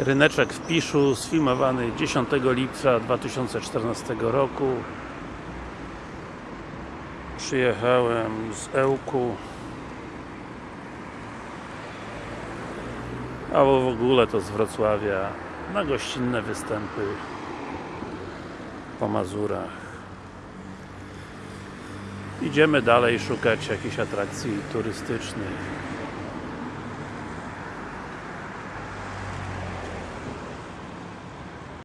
Ryneczek w Piszu, sfilmowany 10 lipca 2014 roku. Przyjechałem z Ełku. Albo w ogóle to z Wrocławia na gościnne występy po Mazurach. Idziemy dalej szukać jakichś atrakcji turystycznych.